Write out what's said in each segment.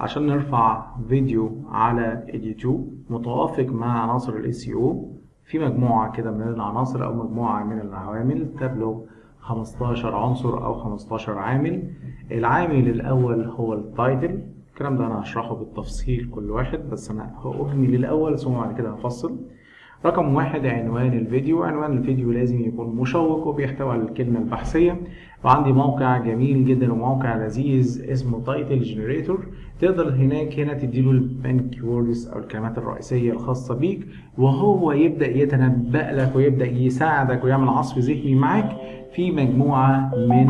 عشان نرفع فيديو على اليوتيوب متوافق مع عناصر ال SEO في مجموعة كده من العناصر أو مجموعة من العوامل تبلغ 15 عنصر أو 15 عامل. العامل الأول هو التايتل. الكلام ده أنا هشرحه بالتفصيل كل واحد بس أنا هأهمل الأول ثم بعد كده هفصل. رقم واحد عنوان الفيديو. عنوان الفيديو لازم يكون مشوق وبيحتوي على الكلمة البحثية. وعندي موقع جميل جدا وموقع لذيذ اسمه Title Generator تقدر هناك هنا تديله ال keywords أو الكلمات الرئيسية الخاصة بيك وهو يبدأ يتنبأ لك ويبدأ يساعدك ويعمل عصف ذهني معاك في مجموعة من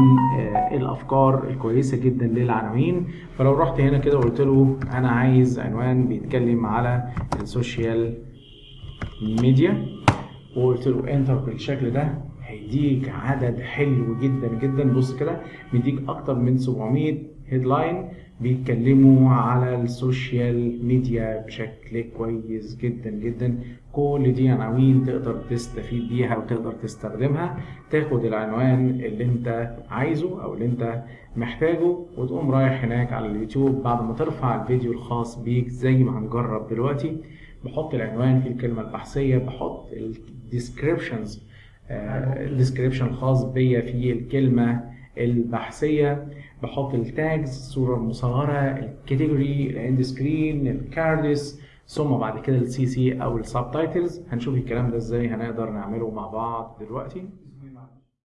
الأفكار الكويسة جدا للعناوين. فلو رحت هنا كده وقلت له أنا عايز عنوان بيتكلم على السوشيال ميديا وقلت له enter بالشكل ده هيديك عدد حلو جدا جدا. بص كده مديك أكتر من 700 headline بيتكلموا على السوشيال ميديا بشكل كويس جدا جدا. كل دي عناوين تقدر تستفيد بيها وتقدر تستخدمها. تاخد العنوان اللي انت عايزه أو اللي انت محتاجه وتقوم رايح هناك على اليوتيوب. بعد ما ترفع الفيديو الخاص بيك زي ما هنجرب دلوقتي بحط العنوان في الكلمة البحثية بحط ال descriptions ال description الخاص بيا في الكلمة البحثية. بحط ال tags الصورة المصغرة ال category ال end screen ال cards ثم بعد كده ال CC أو ال subtitles هنشوف الكلام ده إزاي هنقدر نعمله مع بعض دلوقتي.